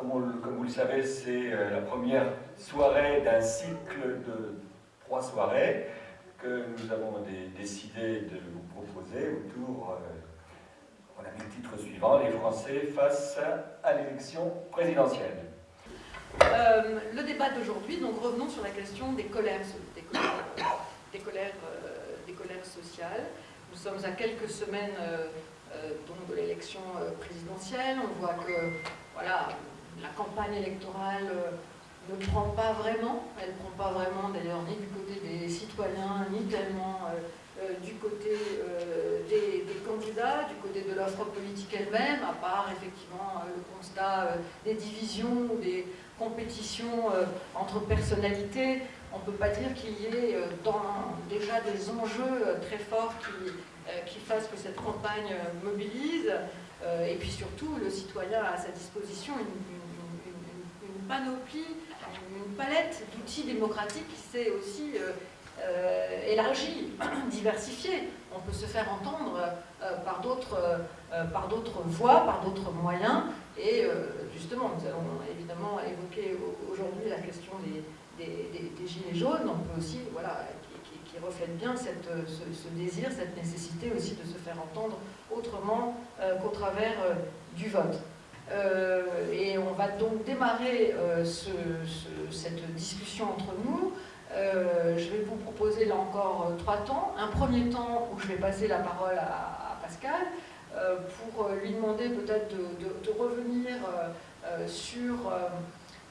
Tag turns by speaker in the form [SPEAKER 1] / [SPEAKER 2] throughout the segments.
[SPEAKER 1] comme, vous le savez, c'est euh, la première soirée d'un cycle de trois soirées que nous avons décidé de vous proposer autour, euh, on a mis le titre suivant, les Français face à l'élection présidentielle.
[SPEAKER 2] Euh, le débat d'aujourd'hui, donc revenons sur la question des colères, des colères, colères sociales. Nous sommes à quelques semaines donc de l'élection présidentielle. On voit que voilà, la campagne électorale euh, ne prend pas vraiment, elle ne prend pas vraiment d'ailleurs ni du côté des citoyens, ni tellement euh, euh, du côté des, candidats, du côté de l'offre politique elle-même, à part effectivement le constat des divisions des compétitions entre personnalités. On ne peut pas dire qu'il y ait déjà des enjeux très forts qui fassent que cette campagne mobilise. et puis surtout, le citoyen a à sa disposition une panoplie, une palette d'outils démocratiques qui s'est aussi euh, euh, élargie, diversifiée. On peut se faire entendre euh, par d'autres voies, par d'autres moyens. Et justement, nous allons évidemment évoquer aujourd'hui la question des, gilets jaunes. On peut aussi, voilà, qui, reflète bien ce, désir, cette nécessité aussi de se faire entendre autrement qu'au travers du vote. Euh, et on va donc démarrer euh, cette discussion entre nous. Euh, je vais vous proposer là encore trois temps. Un premier temps où je vais passer la parole à, Pascal pour lui demander peut-être de, revenir sur,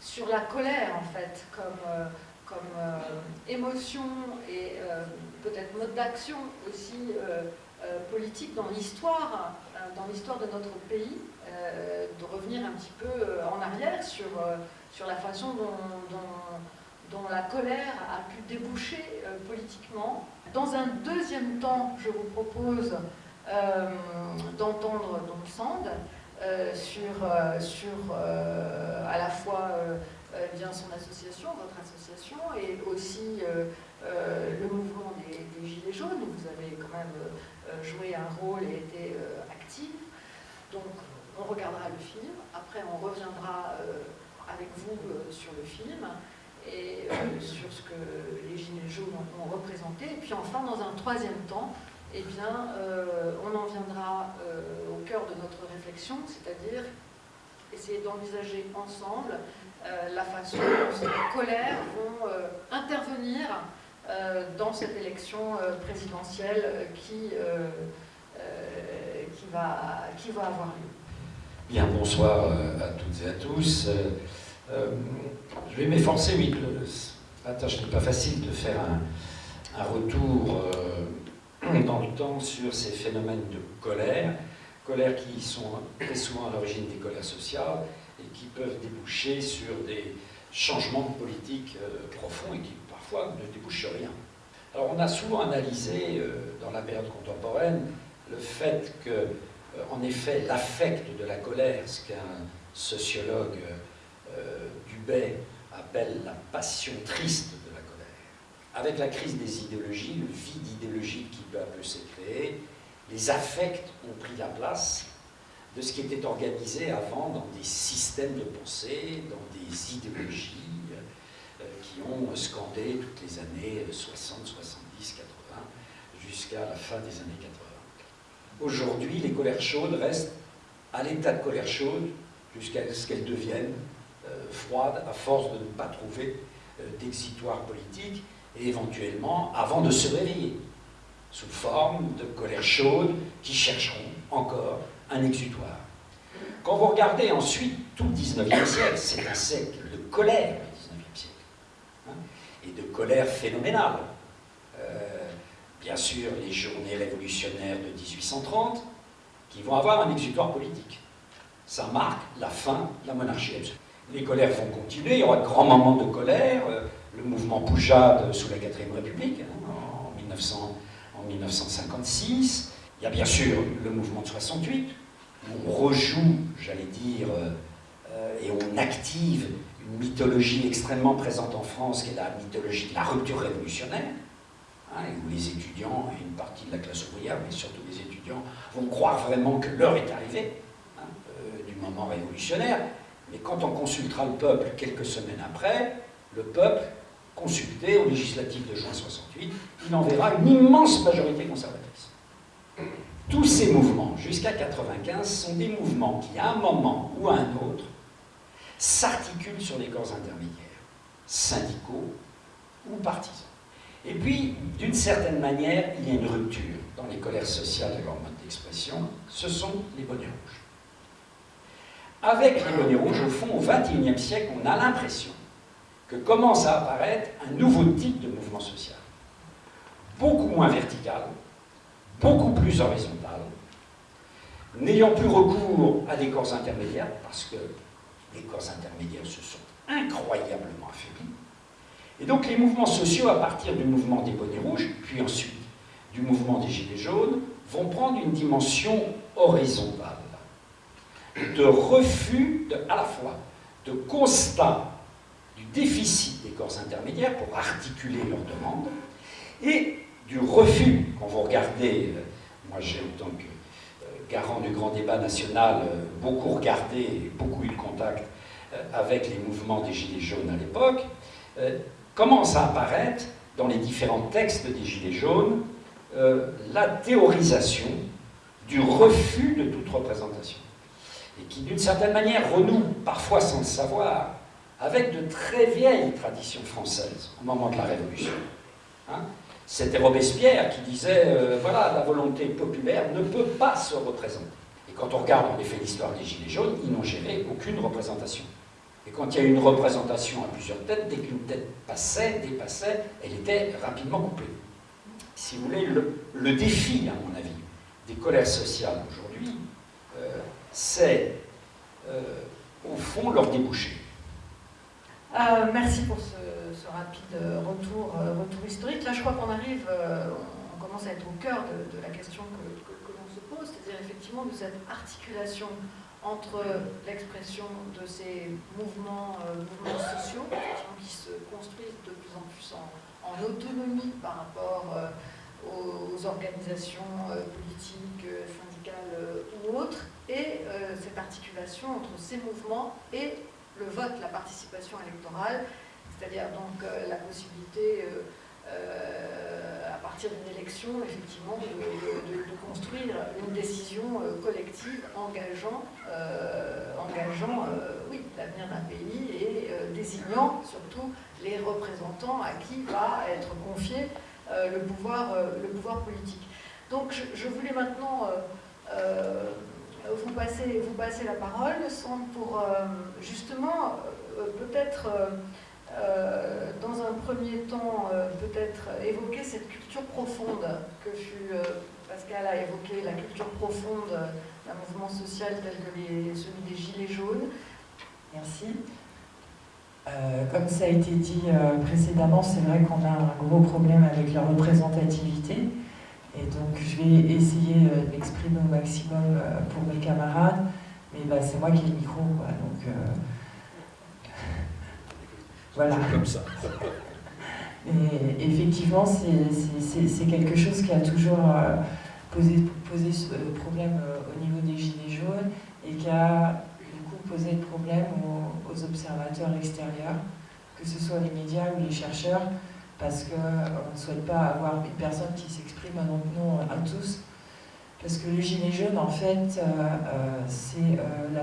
[SPEAKER 2] sur la colère en fait comme, comme émotion et peut-être mode d'action aussi politique dans l'histoire dans l'histoire de notre pays euh, de revenir un petit peu euh, en arrière sur, euh, sur la façon dont, dont, la colère a pu déboucher politiquement. Dans un deuxième temps, je vous propose d'entendre donc Sand sur, sur à la fois bien son association, votre association, et aussi le mouvement des, Gilets jaunes, où vous avez quand même joué un rôle et été. Donc on regardera le film, après on reviendra euh, avec vous euh, sur le film et euh, sur ce que les Gilets jaunes ont, représenté. Et puis enfin, dans un troisième temps, eh bien, on en viendra au cœur de notre réflexion, c'est-à-dire essayer d'envisager ensemble la façon dont ces colères vont intervenir dans cette élection présidentielle qui, qui, qui va avoir lieu.
[SPEAKER 3] Bien, bonsoir euh, à toutes et à tous. Euh, euh, je vais m'efforcer, oui, la tâche n'est pas facile de faire un, retour dans le temps sur ces phénomènes de colère, colère qui sont très souvent à l'origine des colères sociales et qui peuvent déboucher sur des changements de politique profonds et qui parfois ne débouchent sur rien. Alors on a souvent analysé dans la période contemporaine le fait que euh, en effet l'affect de la colère, ce qu'un sociologue euh, Dubay appelle la passion triste de la colère. Avec la crise des idéologies, le vide idéologique qui peu à peu s'est créé, les affects ont pris la place de ce qui était organisé avant dans des systèmes de pensée, dans des idéologies euh, qui ont scandé toutes les années 60, 70, 80, jusqu'à la fin des années 80. Aujourd'hui, les colères chaudes restent à l'état de colère chaude jusqu'à ce qu'elles deviennent euh, froides à force de ne pas trouver euh, d'exitoire politique et éventuellement avant de se réveiller sous forme de colère chaude qui chercheront encore un exutoire. Quand vous regardez ensuite tout le 19e siècle, c'est un siècle de colère, le 19e siècle, hein, et de colère phénoménale. Bien sûr les journées révolutionnaires de 1830, qui vont avoir un exutoire politique. Ça marque la fin de la monarchie. Les colères vont continuer, il y aura de grands moments de colère, euh, le mouvement Poujade sous la 4ème République, hein, en, 1900, en 1956, il y a bien sûr le mouvement de 68, où on rejoue, j'allais dire, euh, euh, et on active une mythologie extrêmement présente en France, qui est la mythologie de la rupture révolutionnaire, Hein, où les étudiants et une partie de la classe ouvrière, mais surtout les étudiants, vont croire vraiment que l'heure est arrivée hein, euh, du moment révolutionnaire. Mais quand on consultera le peuple quelques semaines après, le peuple, consulté au législatif de juin 68, il en verra une immense majorité conservatrice. Tous ces mouvements, jusqu'à 95, sont des mouvements qui, à un moment ou à un autre, s'articulent sur des corps intermédiaires, syndicaux ou partisans. Et puis, d'une certaine manière, il y a une rupture dans les colères sociales de leur mode d'expression, ce sont les bonnets rouges. Avec les bonnets rouges, au fond, au XXIe siècle, on a l'impression que commence à apparaître un nouveau type de mouvement social, beaucoup moins vertical, beaucoup plus horizontal, n'ayant plus recours à des corps intermédiaires, parce que les corps intermédiaires se sont incroyablement affaiblis, et donc les mouvements sociaux, à partir du mouvement des bonnets rouges, puis ensuite du mouvement des gilets jaunes, vont prendre une dimension horizontale, de refus à la fois de constat du déficit des corps intermédiaires pour articuler leurs demandes, et du refus, quand vous regardez, euh, moi j'ai en tant que euh, garant du grand débat national euh, beaucoup regardé beaucoup eu de contact avec les mouvements des Gilets jaunes à l'époque, commence à apparaître dans les différents textes des Gilets jaunes la théorisation du refus de toute représentation et qui d'une certaine manière renoue, parfois sans le savoir, avec de très vieilles traditions françaises au moment de la Révolution. Hein. C'était Robespierre qui disait, euh, voilà, la volonté populaire ne peut pas se représenter. Et quand on regarde en effet l'histoire des Gilets jaunes, ils n'ont géré aucune représentation. Et quand il y a une représentation à plusieurs têtes, dès qu'une tête passait, dépassait, elle était rapidement coupée. Si vous voulez, le, défi, à mon avis, des colères sociales aujourd'hui, euh, c'est, euh, au fond, leur débouché.
[SPEAKER 2] Euh, merci pour ce, rapide retour, euh, retour historique. Là, je crois qu'on arrive, on commence à être au cœur de, la question que, l'on se pose, c'est-à-dire effectivement de cette articulation entre l'expression de ces mouvements, mouvements sociaux qui se construisent de plus en plus en, autonomie par rapport aux organisations politiques, syndicales ou autres, et cette articulation entre ces mouvements et le vote, la participation électorale, c'est-à-dire donc euh, la possibilité, euh, euh, à partir d'une élection, effectivement, de, construire une décision collective engageant, engageant oui, l'avenir d'un pays et désignant surtout les représentants à qui va être confié le, pouvoir, le pouvoir politique. Donc je, voulais maintenant vous passez, vous passez la parole sans pour euh, justement euh, peut-être euh, dans un premier temps peut-être évoquer cette culture profonde que fut Pascal a évoqué la culture profonde d'un mouvement social tel que celui des Gilets jaunes.
[SPEAKER 4] Merci. comme ça a été dit précédemment, c'est vrai qu'on a un gros problème avec la représentativité. Et donc je vais essayer euh, de m'exprimer au maximum euh, pour mes camarades, mais bah, c'est moi qui ai le micro, donc euh, voilà.
[SPEAKER 3] Comme ça.
[SPEAKER 4] Et effectivement, c'est quelque chose qui a toujours posé, posé problème au niveau des Gilets jaunes et qui a du coup posé problème aux, aux observateurs extérieurs, que ce soit les médias ou les chercheurs, parce qu'on ne souhaite pas avoir une personne qui s'exprime à notre nom à tous. Parce que le gilet jaune, en fait, euh, euh, c'est euh,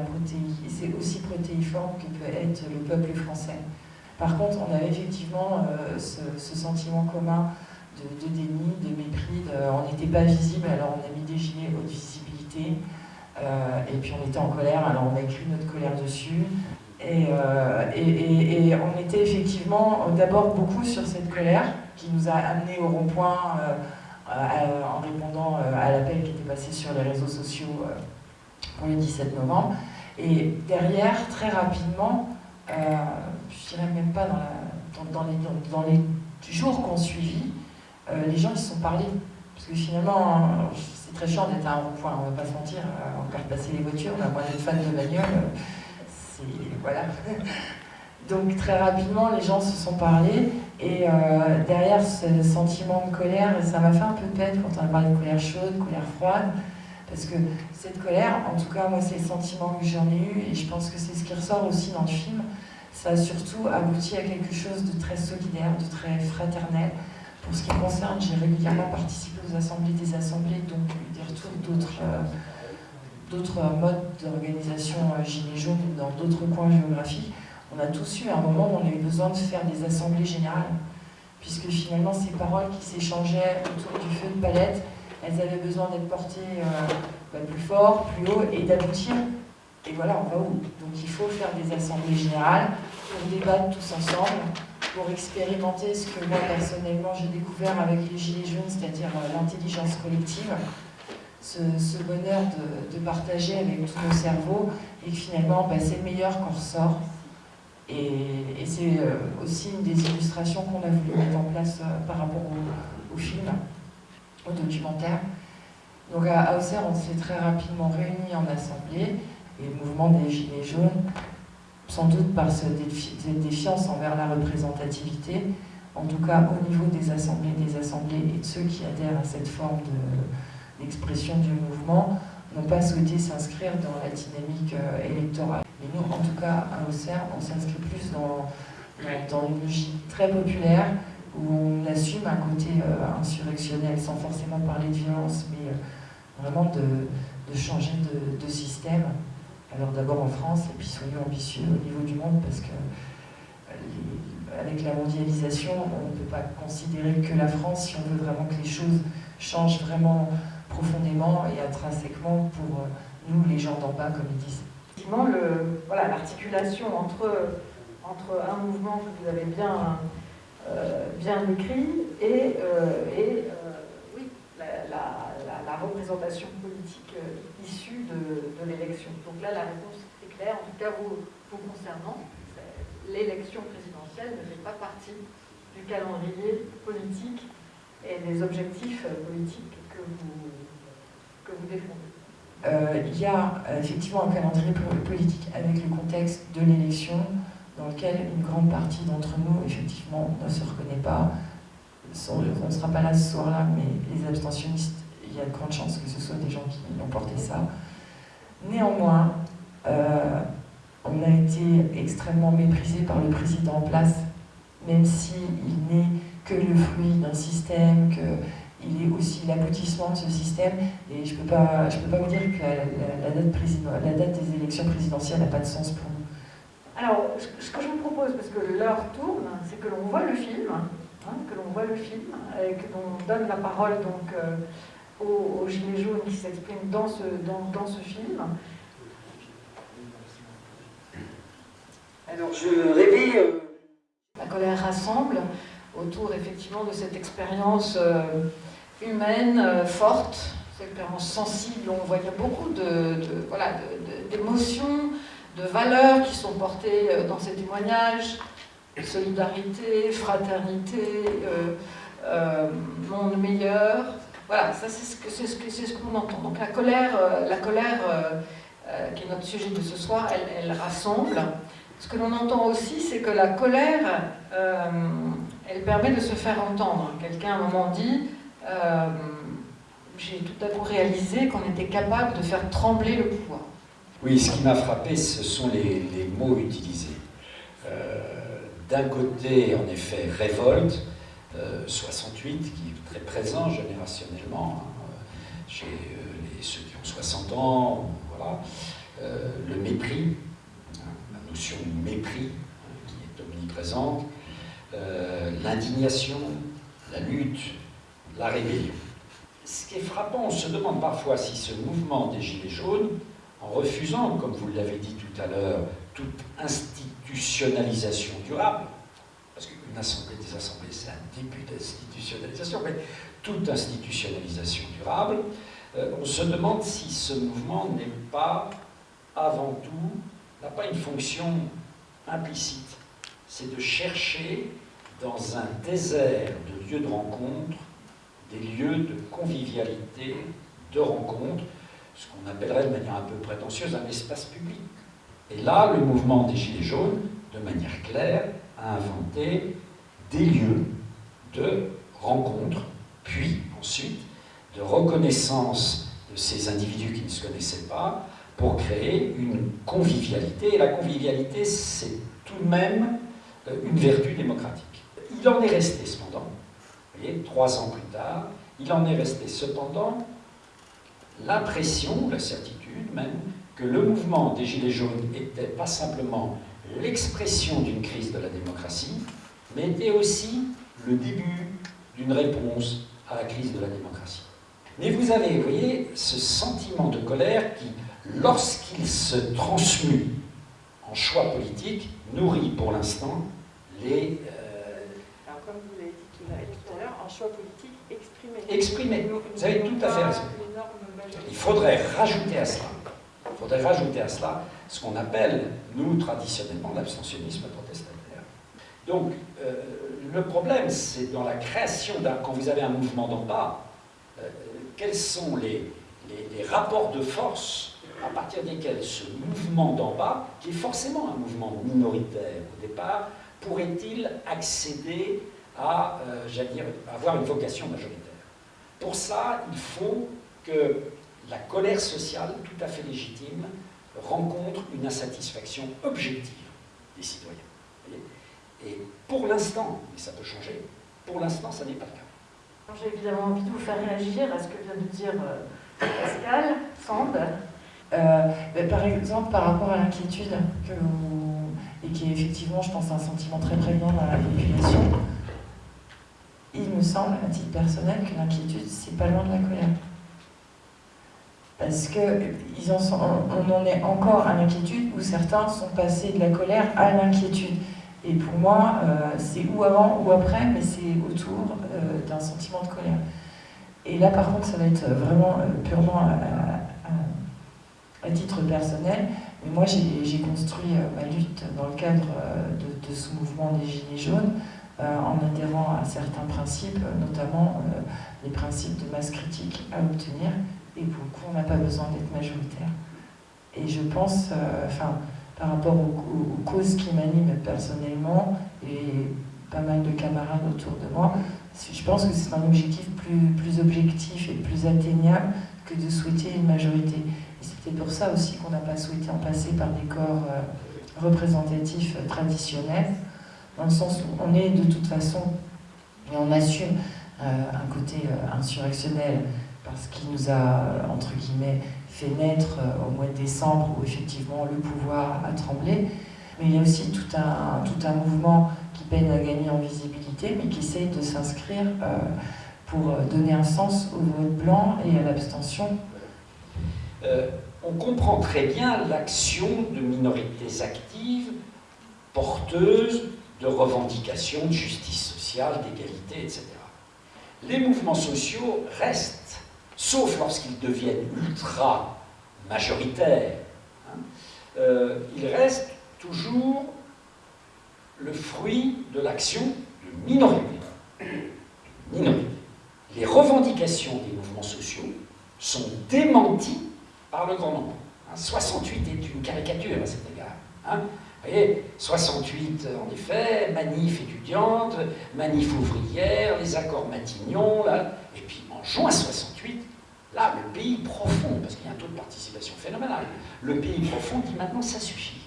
[SPEAKER 4] c'est aussi protéiforme que peut être le peuple français. Par contre, on avait effectivement ce, sentiment commun de, déni, de mépris, on n'était pas visible, alors on a mis des gilets haute visibilité, et puis on était en colère, alors on a écrit notre colère dessus, euh, et, et, on était effectivement d'abord beaucoup sur cette colère qui nous a amenés au rond-point euh, en répondant euh, à l'appel qui était passé sur les réseaux sociaux pour le 17 novembre. Et derrière, très rapidement, je dirais même pas dans, les, jours qu'on suivit, les gens se sont parlé. Parce que finalement, c'est très chiant d'être à un rond-point, on va pas se mentir, on va passer les voitures, on a moins d'être fan de bagnole voilà. Donc très rapidement, les gens se sont parlé et euh, derrière ce sentiment de colère, ça m'a fait un peu de peine quand on a parlé de colère chaude, colère froide, Parce que cette colère, en tout cas moi c'est le sentiment que j'en ai eu et je pense que c'est ce qui ressort aussi dans le film, ça a surtout abouti à quelque chose de très solidaire, de très fraternel. Pour ce qui concerne, j'ai régulièrement participé aux assemblées des assemblées, donc des retours d'autres euh, modes d'organisation euh, Gilets jaunes dans d'autres coins géographiques. On a tous eu un moment où on a eu besoin de faire des assemblées générales, puisque finalement ces paroles qui s'échangeaient autour du feu de palette, elles avaient besoin d'être portées euh, bah, plus fort, plus haut, et d'aboutir. Et voilà, on va où Donc il faut faire des assemblées générales pour débattre tous ensemble, pour expérimenter ce que moi personnellement j'ai découvert avec les Gilets jaunes, c'est-à-dire euh, l'intelligence collective, ce, bonheur de, partager avec tous nos cerveaux, et finalement bah, c'est le meilleur qu'on ressort. Et, c'est euh, aussi une des illustrations qu'on a voulu mettre en place euh, par rapport au, film, au documentaire. Donc à Auxerre, on s'est très rapidement réunis en assemblée, et le mouvement des Gilets jaunes sans doute par cette défiance envers la représentativité, en tout cas au niveau des assemblées, des assemblées et de ceux qui adhèrent à cette forme d'expression du mouvement, n'ont pas souhaité s'inscrire dans la dynamique euh, électorale. Et nous, en tout cas, à Auxerre, on s'inscrit plus dans, dans une logique très populaire, où on assume un côté euh, insurrectionnel, sans forcément parler de violence, mais euh, vraiment de, changer de système. Alors d'abord en France, et puis soyons ambitieux au niveau du monde, parce que euh, avec la mondialisation, on ne peut pas considérer que la France, si on veut vraiment que les choses changent vraiment profondément et intrinsèquement pour euh, nous, les gens d'en bas, comme ils disent.
[SPEAKER 2] Effectivement, l'articulation entre, entre un mouvement que vous avez bien, euh, bien écrit et, et oui, la politique euh, issue de, l'élection. Donc là, la réponse est claire, en tout cas vous, vous concernant. L'élection présidentielle ne fait pas partie du calendrier politique et des objectifs euh, politiques que vous, que vous défendez.
[SPEAKER 4] Euh, il y a effectivement un calendrier politique avec le contexte de l'élection dans lequel une grande partie d'entre nous, effectivement, ne se reconnaît pas. On ne sera pas là ce soir-là, mais les abstentionnistes il y a de grandes chances que ce soit des gens qui ont porté ça. Néanmoins, euh, on a été extrêmement méprisé par le président en place, même s'il n'est que le fruit d'un système, qu'il est aussi l'aboutissement de ce système. Et je ne peux, pas, peux pas vous dire que la, date des élections présidentielles n'a pas de sens pour nous.
[SPEAKER 2] Alors, ce que je vous propose, parce que l'heure tourne, c'est que l'on voit le film, hein, que l'on voit le film, et que l'on donne la parole donc euh, aux, Gilets jaunes qui s'expriment dans ce, dans, dans ce film.
[SPEAKER 5] Alors je rêvais... Euh,
[SPEAKER 2] La colère rassemble autour effectivement de cette expérience euh, humaine euh, forte, cette expérience sensible, on voit qu'il y a beaucoup d'émotions, de, de, valeurs qui sont portées dans ces témoignages, solidarité, fraternité, monde meilleur, voilà, ça c'est ce que c'est ce ce entend. Donc la colère, euh, la colère euh, euh, qui est notre sujet de ce soir, elle, rassemble. Ce que l'on entend aussi, c'est que la colère, elle permet de se faire entendre. Quelqu'un à un moment dit, j'ai tout à coup réalisé qu'on était capable de faire trembler le pouvoir.
[SPEAKER 3] Oui, ce qui m'a frappé, ce sont les mots utilisés. D'un côté, en effet, révolte, 68, qui présent générationnellement hein, chez euh, ceux qui ont 60 ans. Euh, le mépris, hein, la notion de mépris hein, qui est omniprésente, euh, l'indignation, la lutte, la rébellion. Ce qui est frappant, on se demande parfois si ce mouvement des Gilets jaunes, en refusant, comme vous l'avez dit tout à l'heure, toute institutionnalisation durable, assemblée des assemblées, c'est un début d'institutionnalisation, mais toute institutionnalisation durable, euh, on se demande si ce mouvement n'est pas, avant tout, n'a pas une fonction implicite. C'est de chercher dans un désert de lieux de rencontre, des lieux de convivialité, de rencontre, ce qu'on appellerait de manière un peu prétentieuse un espace public. Et là, le mouvement des Gilets jaunes, de manière claire, a inventé des lieux de rencontre, puis ensuite de reconnaissance de ces individus qui ne se connaissaient pas pour créer une convivialité. Et la convivialité, c'est tout de même euh, une vertu démocratique. Il en est resté cependant, vous voyez, trois ans plus tard, il en est resté cependant l'impression, la certitude même, que le mouvement des Gilets jaunes n'était pas simplement l'expression d'une crise de la démocratie, mais était aussi le début d'une réponse à la crise de la démocratie. Mais vous avez, vous voyez, ce sentiment de colère qui, lorsqu'il se transmue en choix politique, nourrit pour l'instant les...
[SPEAKER 4] Euh, Alors comme vous l'avez dit tout à l'heure, en choix politique exprimé.
[SPEAKER 3] Exprimé, vous avez tout à fait raison. Il faudrait rajouter à cela, il faudrait rajouter à cela ce qu'on appelle, nous, traditionnellement, l'abstentionnisme protestataire. Donc, euh, le problème, c'est dans la création d'un... Quand vous avez un mouvement d'en bas, euh, quels sont les, rapports de force à partir desquels ce mouvement d'en bas, qui est forcément un mouvement minoritaire au départ, pourrait-il accéder à, euh, avoir une vocation majoritaire? Pour ça, il faut que la colère sociale, tout à fait légitime, rencontre une insatisfaction objective des citoyens. Pour l'instant, et ça peut changer, pour l'instant, ça n'est pas le cas.
[SPEAKER 5] J'ai évidemment envie de vous faire réagir à ce que vient de dire euh, Pascal, Sand.
[SPEAKER 4] Euh, par exemple, par rapport à l'inquiétude, et qui est effectivement, je pense, un sentiment très prégnant dans la population, il me semble, à titre personnel, que l'inquiétude, c'est pas loin de la colère. Parce qu'on en est encore à l'inquiétude où certains sont passés de la colère à l'inquiétude. Et pour moi, euh, c'est ou avant ou après, mais c'est autour euh, d'un sentiment de colère. Et là, par contre, ça va être vraiment euh, purement à, titre personnel. Mais moi, j'ai construit ma lutte dans le cadre de, de, ce mouvement des Gilets jaunes en adhérant à certains principes, notamment les principes de masse critique à obtenir et pour le coup, on n'a pas besoin d'être majoritaire. Et je pense, enfin, par rapport aux, causes qui m'animent personnellement, et pas mal de camarades autour de moi, je pense que c'est un objectif plus, plus objectif et plus atteignable que de souhaiter une majorité. Peut-être pour ça aussi qu'on n'a pas souhaité en passer par des corps euh, représentatifs euh, traditionnels, dans le sens où on est de toute façon, et on assume un côté insurrectionnel, parce qu'il nous a, entre guillemets, fait naître euh, au mois de décembre où effectivement le pouvoir a tremblé. Mais il y a aussi tout un, tout un mouvement qui peine à gagner en visibilité, mais qui essaye de s'inscrire euh, pour donner un sens au vote blanc et à l'abstention.
[SPEAKER 3] Euh, on comprend très bien l'action de minorités actives, porteuses de revendications de justice sociale, d'égalité, etc. Les mouvements sociaux restent sauf lorsqu'ils deviennent ultra majoritaires, hein, euh, il reste toujours le fruit de l'action de minorité. minorité. Les revendications des mouvements sociaux sont démenties par le grand nombre. 68 hein, est une caricature à cet égard. Hein. Vous voyez, 68 en effet, manif étudiante, manif ouvrière, les accords Matignon, là, et puis en juin 68, Là, le pays profond, parce qu'il y a un taux de participation phénoménal, le pays profond dit maintenant ça suffit.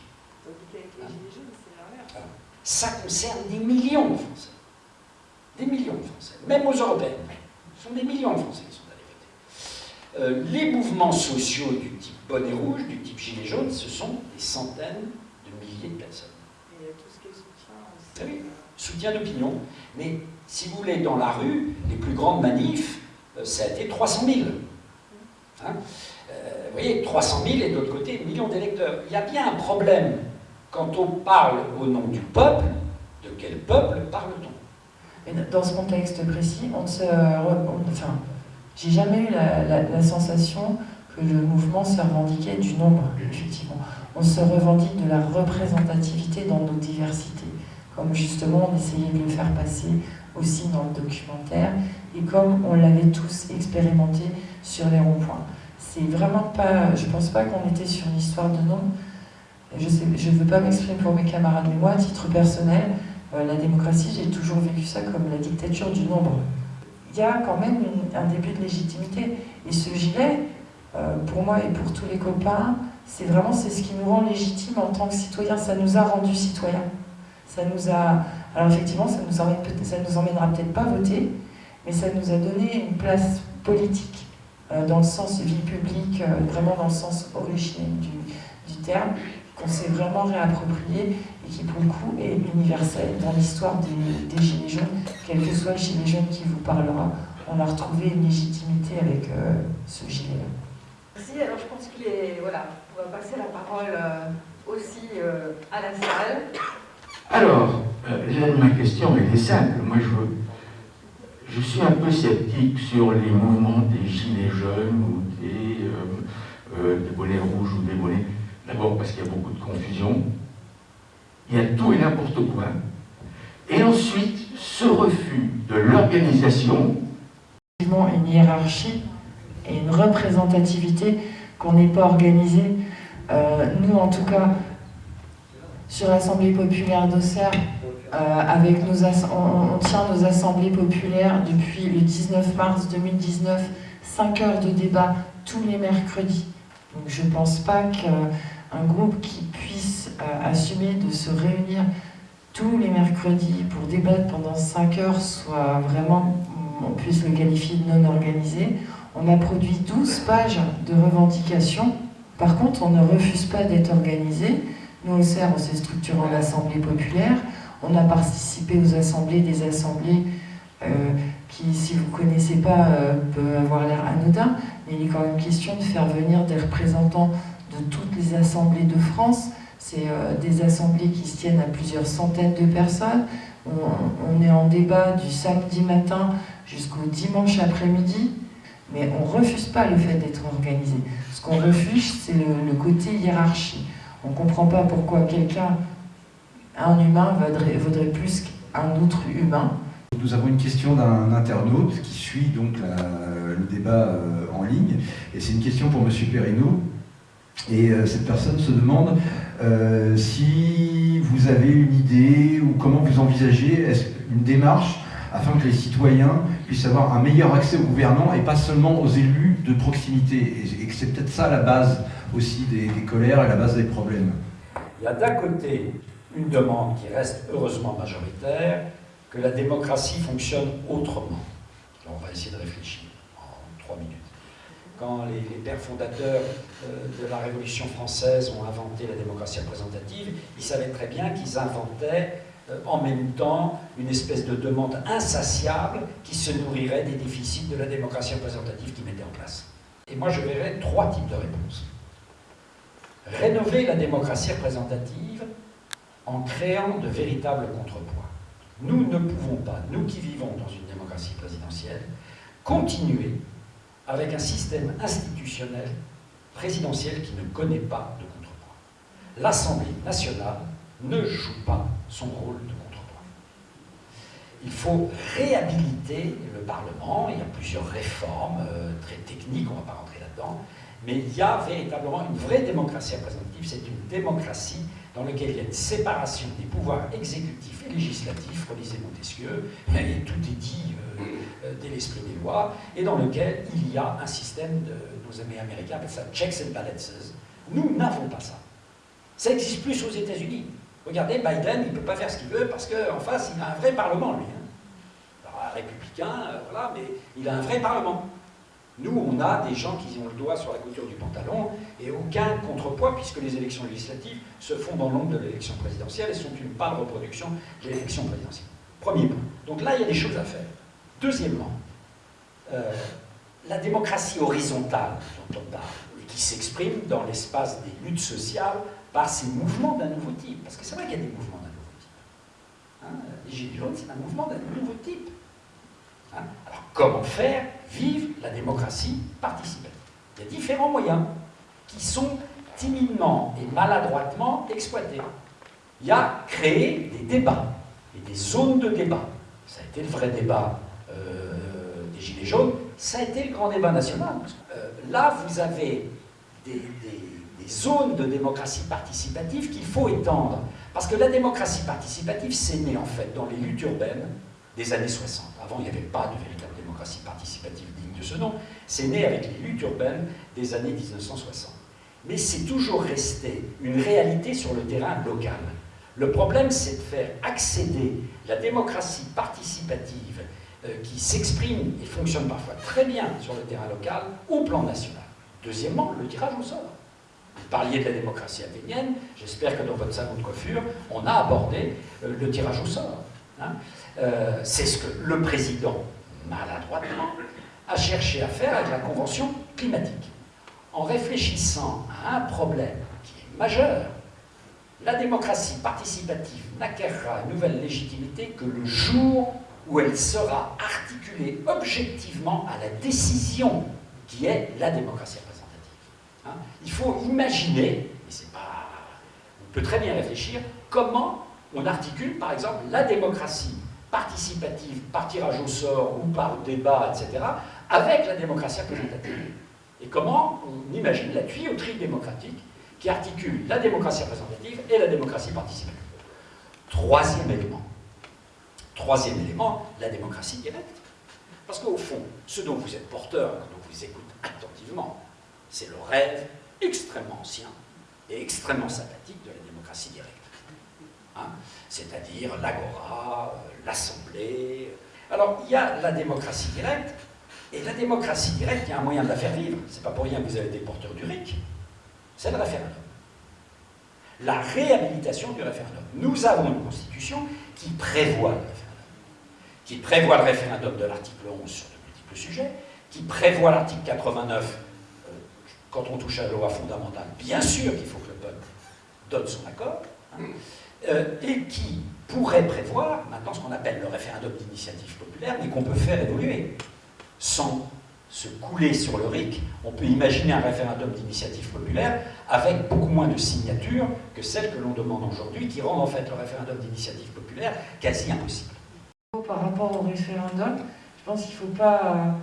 [SPEAKER 3] Ça concerne des millions de Français. Des millions de Français, même aux Européennes. Ce sont des millions de Français qui sont allés voter. Euh, les mouvements sociaux du type bonnet rouge, du type gilet jaune, ce sont des centaines de milliers de personnes.
[SPEAKER 5] Et tout ce qui est soutien
[SPEAKER 3] aussi. Ah oui, soutien d'opinion. Mais si vous voulez, dans la rue, les plus grandes manifs, euh, ça a été 300 000. Hein. Euh, vous voyez, 300 000 et de l'autre côté, millions d'électeurs. Il y a bien un problème quand on parle au nom du peuple. De quel peuple parle-t-on?
[SPEAKER 4] Dans ce contexte précis, on se, enfin, j'ai jamais eu la, sensation que le mouvement se revendiquait du nombre, effectivement. On se revendique de la représentativité dans nos diversités, comme justement on essayait de le faire passer aussi dans le documentaire, et comme on l'avait tous expérimenté sur les ronds-points. C'est vraiment pas, je pense pas qu'on était sur une histoire de nom. Je ne veux pas m'exprimer pour mes camarades, mais moi, à titre personnel, euh, la démocratie, j'ai toujours vécu ça comme la dictature du nombre. Il y a quand même un début de légitimité. Et ce gilet, euh, pour moi et pour tous les copains, c'est vraiment ce qui nous rend légitimes en tant que citoyens. Ça nous a rendus citoyens. Ça nous a, alors effectivement, ça nous, emmène, ça nous emmènera peut-être pas voter, mais ça nous a donné une place politique dans le sens vie publique, euh, vraiment dans le sens originel du, terme, qu'on s'est vraiment réapproprié et qui pour le coup est universel dans l'histoire des, des, Gilets jaunes, quel que soit le Gilet jaune qui vous parlera, on a retrouvé une légitimité avec ce gilet-là.
[SPEAKER 2] Merci, alors je pense qu'il est... Voilà, on va passer la parole aussi à la salle.
[SPEAKER 6] Alors, euh, ma question est simple. Moi, je, je suis un peu sceptique sur les mouvements des gilets jaunes ou des, euh, euh, des bonnets rouges ou des bonnets. D'abord parce qu'il y a beaucoup de confusion. Il y a tout et n'importe quoi. Et ensuite, ce refus de l'organisation.
[SPEAKER 4] Une hiérarchie et une représentativité qu'on n'est pas organisé. nous, en tout cas, sur l'Assemblée populaire d'Auxerre, euh, avec nos on, tient nos assemblées populaires depuis le 19 mars 2019, 5 heures de débat tous les mercredis. Donc je ne pense pas qu'un groupe qui puisse euh, assumer de se réunir tous les mercredis pour débattre pendant 5 heures soit vraiment, on puisse le qualifier de non organisé. On a produit 12 pages de revendications. Par contre, on ne refuse pas d'être organisé. Nous, au CERF, on s'est structuré en assemblée populaire. On a participé aux assemblées, des assemblées euh, qui, si vous ne connaissez pas, euh, peuvent avoir l'air anodin, mais il est quand même question de faire venir des représentants de toutes les assemblées de France. C'est euh, des assemblées qui se tiennent à plusieurs centaines de personnes. On, est en débat du samedi matin jusqu'au dimanche après-midi, mais on ne refuse pas le fait d'être organisé. Ce qu'on refuse, c'est le côté hiérarchie. On ne comprend pas pourquoi quelqu'un, un humain, vaudrait, plus qu'un autre humain.
[SPEAKER 7] Nous avons une question d'un internaute qui suit donc le débat euh, en ligne. Et c'est une question pour M. Perrineau. Et euh, cette personne se demande euh, si vous avez une idée ou comment vous envisagez une démarche afin que les citoyens puissent avoir un meilleur accès au gouvernement et pas seulement aux élus de proximité. Et, que c'est peut-être ça la base aussi des, colères et la base des problèmes.
[SPEAKER 3] Il y a d'un côté une demande qui reste heureusement majoritaire, que la démocratie fonctionne autrement. on va essayer de réfléchir en trois minutes. Quand les, pères fondateurs euh, de la Révolution française ont inventé la démocratie représentative, ils savaient très bien qu'ils inventaient en même temps une espèce de demande insatiable qui se nourrirait des déficits de la démocratie représentative qu'ils mettaient en place. Et moi, je verrais trois types de réponses. Rénover la démocratie représentative en créant de véritables contrepoids. Nous ne pouvons pas, nous qui vivons dans une démocratie présidentielle, continuer avec un système institutionnel présidentiel qui ne connaît pas de contrepoids. L'Assemblée nationale ne joue pas son rôle de contrepoids. Il faut réhabiliter le Parlement, il y a plusieurs réformes euh, très techniques, on ne va pas rentrer là-dedans, mais il y a véritablement une vraie démocratie représentative, c'est une démocratie dans laquelle il y a une séparation des pouvoirs exécutifs et législatifs, relisez Montesquieu, et tout est dit euh, euh, dès l'esprit des lois, et dans lequel il y a un système de, nos amis américains appellent ça checks and balances. Nous n'avons pas ça. Ça n'existe plus aux États-Unis. Regardez, Biden, il ne peut pas faire ce qu'il veut parce qu'en face, il a un vrai parlement, lui. Hein. Alors, un républicain, euh, voilà, mais il a un vrai parlement. Nous, on a des gens qui ont le doigt sur la couture du pantalon et aucun contrepoids puisque les élections législatives se font dans l'ombre de l'élection présidentielle et sont une pâle reproduction de l'élection présidentielle. Premier point. Donc là, il y a des choses à faire. Deuxièmement, euh, la démocratie horizontale dont on parle et qui s'exprime dans l'espace des luttes sociales par ces mouvements d'un nouveau type. Parce que c'est vrai qu'il y a des mouvements d'un nouveau type. Hein, les Gilets jaunes, c'est un mouvement d'un nouveau type. Hein, alors comment faire vivre la démocratie participative? Il y a différents moyens qui sont timidement et maladroitement exploités. Il y a créer des débats et des zones de débat. Ça a été le vrai débat euh, des Gilets jaunes, ça a été le grand débat national. Euh, là, vous avez des zones de démocratie participative qu'il faut étendre. Parce que la démocratie participative, c'est né en fait dans les luttes urbaines des années 60. Avant, il n'y avait pas de véritable démocratie participative digne de ce nom. C'est né avec les luttes urbaines des années 1960. Mais c'est toujours resté une réalité sur le terrain local. Le problème, c'est de faire accéder la démocratie participative euh, qui s'exprime et fonctionne parfois très bien sur le terrain local au plan national. Deuxièmement, le tirage au sort. Vous parliez de la démocratie athénienne, j'espère que dans votre salon de coiffure, on a abordé euh, le tirage au sort. Hein. Euh, c'est ce que le président, maladroitement, a cherché à faire avec la Convention climatique. En réfléchissant à un problème qui est majeur, la démocratie participative n'acquérera une nouvelle légitimité que le jour où elle sera articulée objectivement à la décision qui est la démocratie. Hein. Il faut imaginer, et c'est pas, on peut très bien réfléchir, comment on articule par exemple la démocratie participative par tirage au sort ou par débat, etc., avec la démocratie représentative. Et comment on imagine la tuyauterie démocratique qui articule la démocratie représentative et la démocratie participative. Troisième élément. Troisième élément, la démocratie directe. Parce qu'au fond, ce dont vous êtes porteur, quand on vous écoute attentivement, c'est le rêve extrêmement ancien et extrêmement sympathique de la démocratie directe. Hein? C'est-à-dire l'agora, euh, l'assemblée. Alors, il y a la démocratie directe, et la démocratie directe, il y a un moyen de la faire vivre. C'est pas pour rien que vous avez des porteurs du RIC c'est le référendum. La réhabilitation du référendum. Nous avons une constitution qui prévoit le référendum, qui prévoit le référendum de l'article 11 sur de multiples sujets, qui prévoit l'article 89 euh, quand on touche à la loi fondamentale. Bien sûr qu'il faut que le peuple donne son accord, hein, euh, et qui pourrait prévoir maintenant ce qu'on appelle le référendum d'initiative populaire, mais qu'on peut faire évoluer sans se couler sur le RIC, on peut imaginer un référendum d'initiative populaire avec beaucoup moins de signatures que celles que l'on demande aujourd'hui, qui rendent en fait le référendum d'initiative populaire quasi impossible.
[SPEAKER 4] Par rapport au référendum, je pense qu'il ne faut, pas,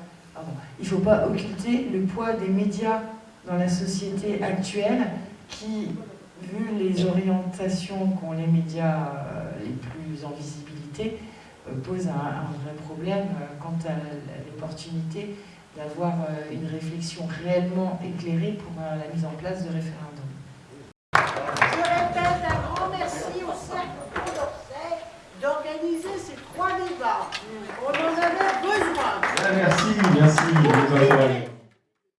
[SPEAKER 4] faut pas occulter le poids des médias dans la société actuelle qui, vu les orientations qu'ont les médias euh, les plus en visibilité, euh, pose un, un vrai problème euh, quant à l'opportunité d'avoir une réflexion réellement éclairée pour la mise en place de référendum.
[SPEAKER 8] Je répète un grand merci au Cercle d'Orsay d'organiser ces trois débats. On en avait besoin.
[SPEAKER 9] Merci, merci.